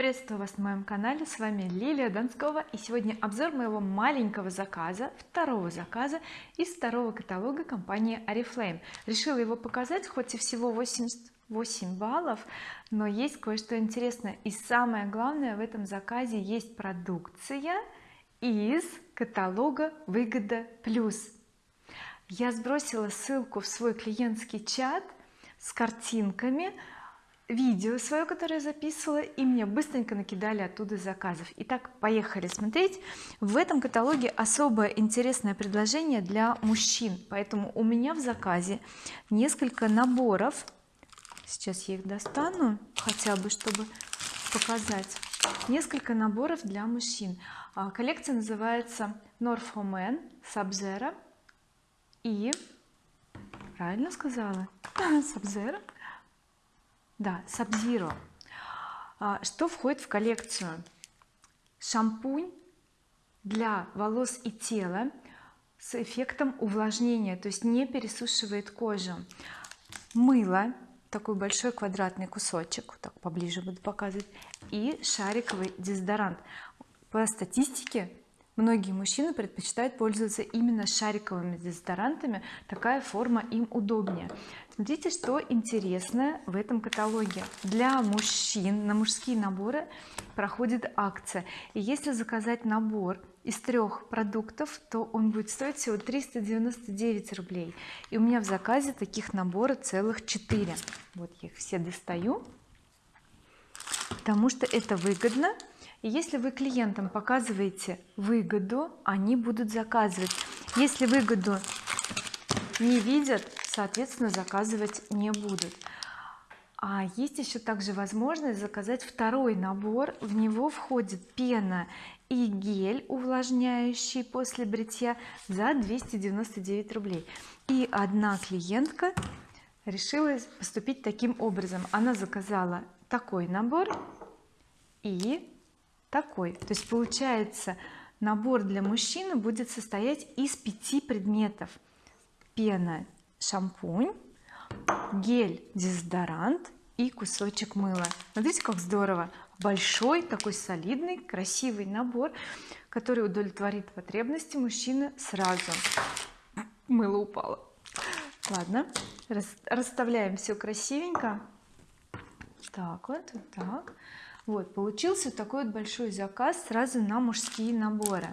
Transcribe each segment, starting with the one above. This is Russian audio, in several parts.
приветствую вас на моем канале с вами Лилия Донскова и сегодня обзор моего маленького заказа второго заказа из второго каталога компании oriflame решила его показать хоть и всего 88 баллов но есть кое-что интересное. И самое главное в этом заказе есть продукция из каталога выгода плюс я сбросила ссылку в свой клиентский чат с картинками видео свое которое записывала и мне быстренько накидали оттуда заказов. Итак поехали смотреть. В этом каталоге особое интересное предложение для мужчин поэтому у меня в заказе несколько наборов. Сейчас я их достану хотя бы чтобы показать. Несколько наборов для мужчин. А, коллекция называется North Man Sub-Zero и правильно сказала? Sub-Zero да Sub-Zero а, что входит в коллекцию? Шампунь для волос и тела с эффектом увлажнения то есть не пересушивает кожу. Мыло такой большой квадратный кусочек так поближе буду показывать и шариковый дезодорант. По статистике многие мужчины предпочитают пользоваться именно шариковыми дезодорантами. Такая форма им удобнее. Смотрите что интересное в этом каталоге. Для мужчин на мужские наборы проходит акция. И если заказать набор из трех продуктов то он будет стоить всего 399 рублей. И у меня в заказе таких наборов целых 4 вот я их все достаю потому что это выгодно и если вы клиентам показываете выгоду они будут заказывать. Если выгоду не видят соответственно заказывать не будут. А есть еще также возможность заказать второй набор. В него входит пена и гель увлажняющий после бритья за 299 рублей. И одна клиентка решила поступить таким образом. Она заказала такой набор и такой. То есть получается набор для мужчины будет состоять из пяти предметов. Пена шампунь гель дезодорант и кусочек мыла. Смотрите как здорово. Большой такой солидный красивый набор который удовлетворит потребности мужчины сразу. Мыло упало. Ладно расставляем все красивенько. Так вот вот так вот получился такой вот большой заказ сразу на мужские наборы.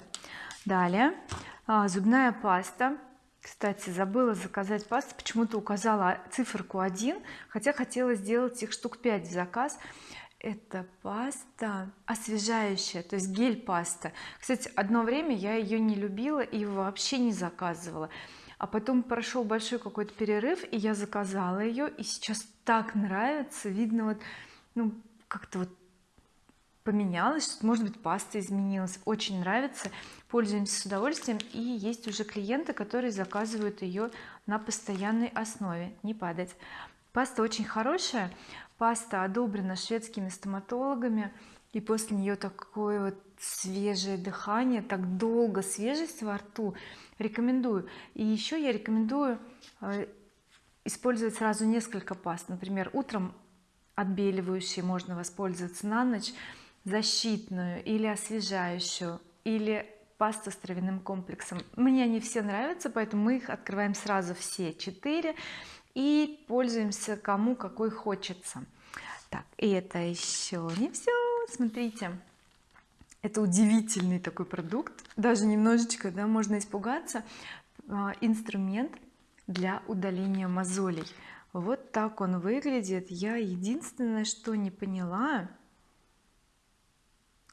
Далее. А, зубная паста. Кстати забыла заказать пасту почему-то указала циферку 1 хотя хотела сделать их штук 5 в заказ. Это паста освежающая то есть гель паста кстати одно время я ее не любила и вообще не заказывала. А потом прошел большой какой-то перерыв и я заказала ее и сейчас так нравится. Видно вот ну как-то вот поменялось может быть паста изменилась. Очень нравится пользуемся с удовольствием. И есть уже клиенты которые заказывают ее на постоянной основе. Не падать. Паста очень хорошая. Паста одобрена шведскими стоматологами. И после нее такое вот свежее дыхание так долго свежесть во рту. Рекомендую. И еще я рекомендую э, использовать сразу несколько паст. Например утром отбеливающие можно воспользоваться на ночь защитную или освежающую или пасту с травяным комплексом. Мне они все нравятся поэтому мы их открываем сразу все четыре и пользуемся кому какой хочется. Так и это еще не все смотрите это удивительный такой продукт. Даже немножечко да можно испугаться. А, инструмент для удаления мозолей. Вот так он выглядит. Я единственное что не поняла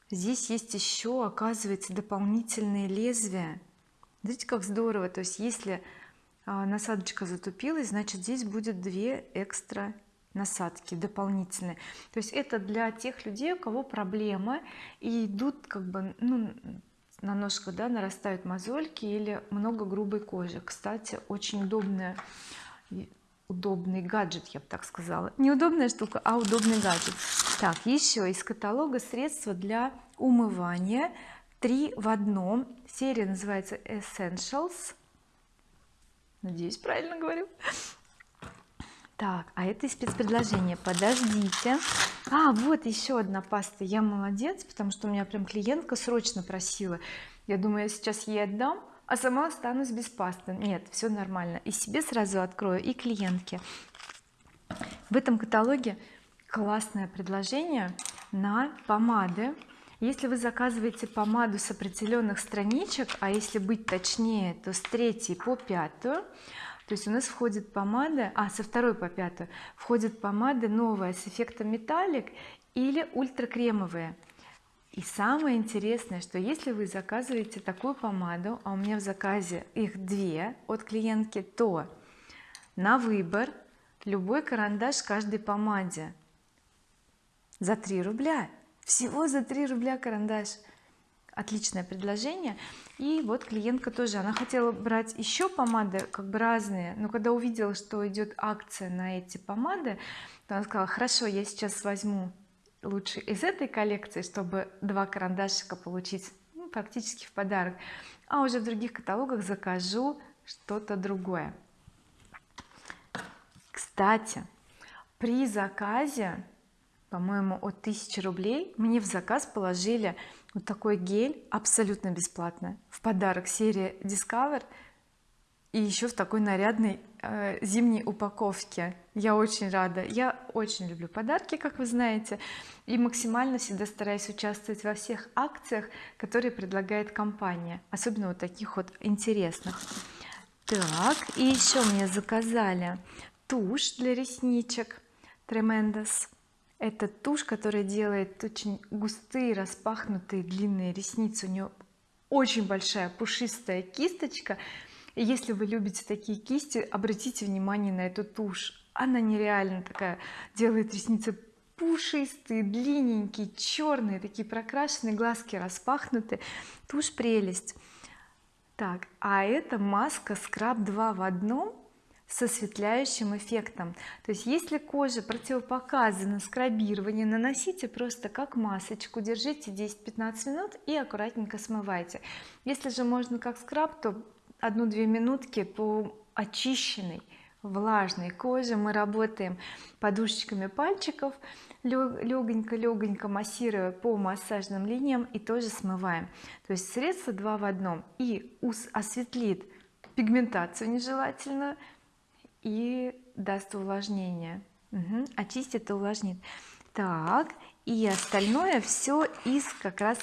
здесь есть еще оказывается дополнительные лезвия. Видите как здорово. То есть если а, насадочка затупилась значит здесь будет две экстра насадки дополнительные. То есть это для тех людей у кого проблема и идут как бы ну на ножках да нарастают мозольки или много грубой кожи. Кстати очень удобная удобный гаджет я бы так сказала. Неудобная штука а удобный гаджет. Так еще из каталога средства для умывания. Три в одном. Серия называется Essentials. Надеюсь правильно говорю. Так а это из спецпредложения. Подождите. А вот еще одна паста. Я молодец потому что у меня прям клиентка срочно просила. Я думаю я сейчас ей отдам а сама останусь без пасты. Нет все нормально. И себе сразу открою и клиентке. В этом каталоге классное предложение на помады. Если вы заказываете помаду с определенных страничек а если быть точнее то с третьей по пятую то есть у нас входит помада а со второй по пятую входит помада новая с эффектом металлик или ультракремовые и самое интересное что если вы заказываете такую помаду а у меня в заказе их две от клиентки то на выбор любой карандаш каждой помаде за 3 рубля. Всего за 3 рубля карандаш. Отличное предложение. И вот клиентка тоже она хотела брать еще помады как бы разные но когда увидела что идет акция на эти помады то она сказала хорошо я сейчас возьму лучше из этой коллекции чтобы два карандашика получить ну, практически в подарок. А уже в других каталогах закажу что-то другое. Кстати при заказе по-моему от 1000 рублей мне в заказ положили вот такой гель абсолютно бесплатно в подарок серия Discover и еще в такой нарядной э, зимней упаковке. Я очень рада. Я очень люблю подарки как вы знаете и максимально всегда стараюсь участвовать во всех акциях которые предлагает компания особенно вот таких вот интересных. Так и еще мне заказали тушь для ресничек Tremendous. Это тушь которая делает очень густые распахнутые длинные ресницы. У нее очень большая пушистая кисточка если вы любите такие кисти обратите внимание на эту тушь. Она нереально такая делает ресницы пушистые длинненькие черные такие прокрашенные глазки распахнуты. Тушь прелесть. Так а это маска скраб 2 в одном с осветляющим эффектом. То есть если кожа противопоказана скрабирование наносите просто как масочку держите 10-15 минут и аккуратненько смывайте. Если же можно как скраб то одну-две минутки по очищенной влажной коже. Мы работаем подушечками пальчиков легонько легонько массируя по массажным линиям и тоже смываем. То есть средство два в одном. И осветлит пигментацию нежелательную и даст увлажнение. Угу. очистит и увлажнит. Так и остальное все из как раз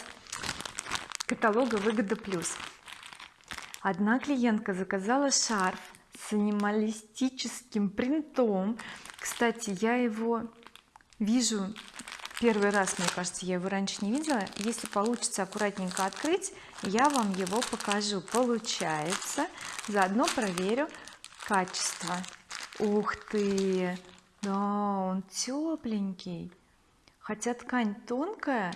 каталога выгода плюс одна клиентка заказала шарф с анималистическим принтом. Кстати я его вижу первый раз мне кажется я его раньше не видела. Если получится аккуратненько открыть я вам его покажу. Получается. Заодно проверю качество. Ух ты! Да он тепленький хотя ткань тонкая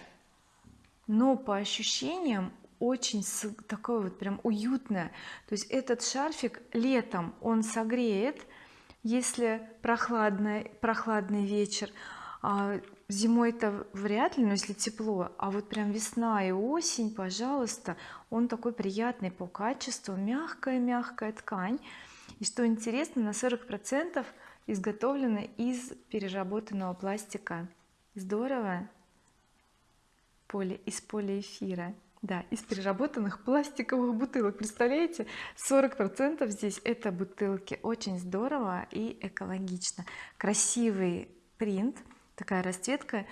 но по ощущениям очень такое вот прям уютное. То есть этот шарфик летом он согреет если прохладный прохладный вечер. А зимой-то вряд ли но если тепло а вот прям весна и осень пожалуйста он такой приятный по качеству мягкая мягкая ткань. И что интересно на 40 процентов изготовлены из переработанного пластика. Здорово. Поле из полиэфира да из переработанных пластиковых бутылок. Представляете 40 процентов здесь это бутылки. Очень здорово и экологично. Красивый принт такая расцветка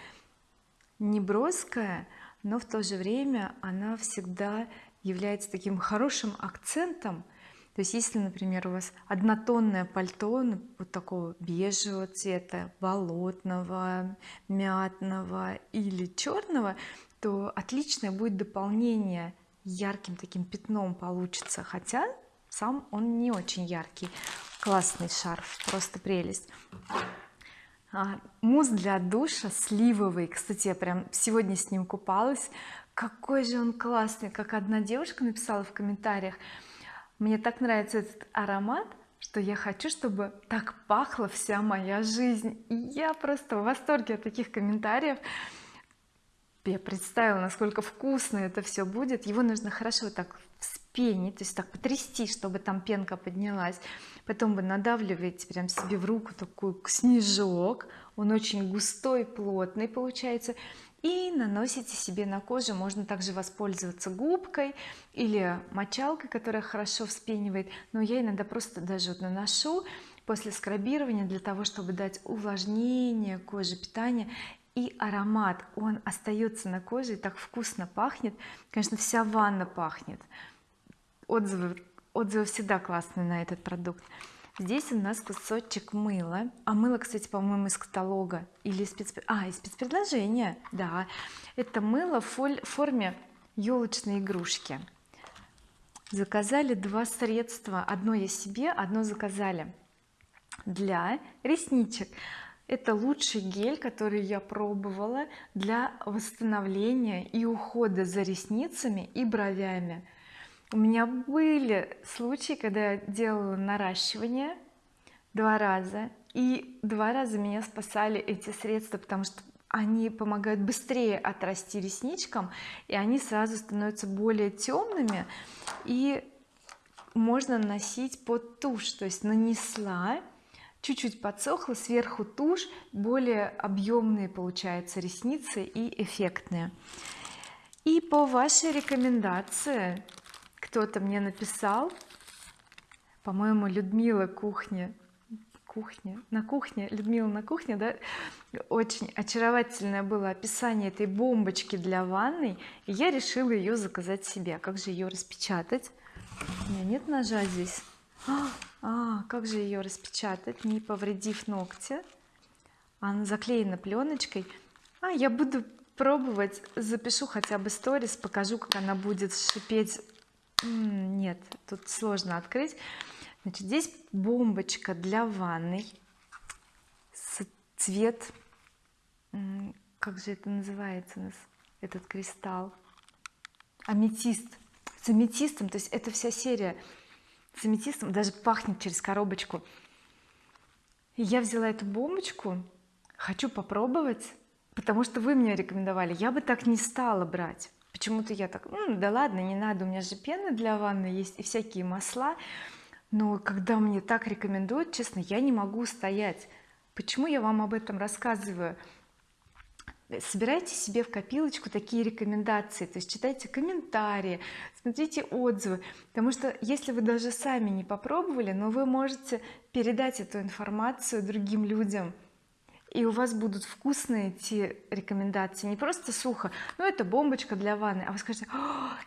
не броская но в то же время она всегда является таким хорошим акцентом. То есть если например у вас однотонное пальто ну, вот такого бежевого цвета болотного мятного или черного то отличное будет дополнение ярким таким пятном получится хотя сам он не очень яркий. Классный шарф просто прелесть. А, мусс для душа сливовый. Кстати я прям сегодня с ним купалась. Какой же он классный как одна девушка написала в комментариях. Мне так нравится этот аромат что я хочу чтобы так пахла вся моя жизнь. И я просто в восторге от таких комментариев я представила насколько вкусно это все будет. Его нужно хорошо так пене то есть так потрясти чтобы там пенка поднялась. Потом вы надавливаете прям себе в руку такой снежок. Он очень густой плотный получается. И наносите себе на кожу. Можно также воспользоваться губкой или мочалкой которая хорошо вспенивает. Но я иногда просто даже вот наношу после скрабирования для того чтобы дать увлажнение коже питание и аромат он остается на коже и так вкусно пахнет. Конечно вся ванна пахнет. Отзывы отзывы всегда классные на этот продукт. Здесь у нас кусочек мыла. А мыло кстати по-моему из каталога или спец... а из спецпредложения да. Это мыло в форме елочной игрушки. Заказали два средства. Одно я себе одно заказали для ресничек это лучший гель который я пробовала для восстановления и ухода за ресницами и бровями. У меня были случаи когда я делала наращивание два раза и два раза меня спасали эти средства потому что они помогают быстрее отрасти ресничкам и они сразу становятся более темными и можно наносить под тушь. То есть нанесла чуть-чуть подсохло сверху тушь более объемные получаются ресницы и эффектные. И по вашей рекомендации кто-то мне написал по-моему Людмила кухня кухня на кухне Людмила на кухне да очень очаровательное было описание этой бомбочки для ванной и я решила ее заказать себе. Как же ее распечатать? У меня нет ножа здесь а, как же ее распечатать не повредив ногти? Она заклеена пленочкой а я буду пробовать запишу хотя бы сторис покажу как она будет шипеть. Нет тут сложно открыть. Значит здесь бомбочка для ванной цвет как же это называется у нас этот кристалл? Аметист. С аметистом то есть это вся серия с аметистом даже пахнет через коробочку. Я взяла эту бомбочку хочу попробовать потому что вы мне рекомендовали. Я бы так не стала брать. Почему-то я так М, да ладно не надо у меня же пена для ванны есть и всякие масла но когда мне так рекомендуют честно я не могу стоять. Почему я вам об этом рассказываю собирайте себе в копилочку такие рекомендации. То есть читайте комментарии смотрите отзывы. Потому что если вы даже сами не попробовали но вы можете передать эту информацию другим людям и у вас будут вкусные эти рекомендации. Не просто сухо ну это бомбочка для ванны. А вы скажете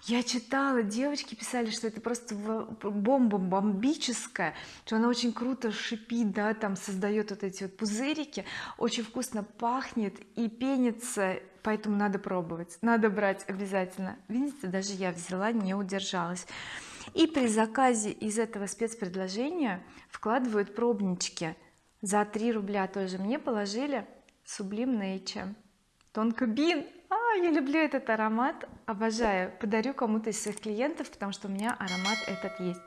я читала девочки писали что это просто бомба бомбическая что она очень круто шипит да там создает вот эти вот пузырики очень вкусно пахнет и пенится поэтому надо пробовать надо брать обязательно видите даже я взяла не удержалась. И при заказе из этого спецпредложения вкладывают пробнички за 3 рубля тоже мне положили Sublime Nature тонко бин. А, я люблю этот аромат. Обожаю. Подарю кому-то из своих клиентов потому что у меня аромат этот есть.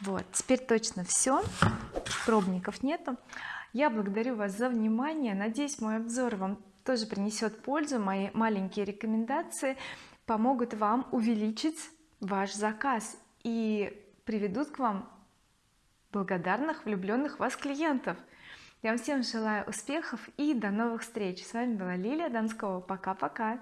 Вот теперь точно все пробников нету. Я благодарю вас за внимание. Надеюсь мой обзор вам тоже принесет пользу. Мои маленькие рекомендации помогут вам увеличить ваш заказ и приведут к вам благодарных влюбленных вас клиентов я вам всем желаю успехов и до новых встреч. С вами была Лилия Донского. Пока-пока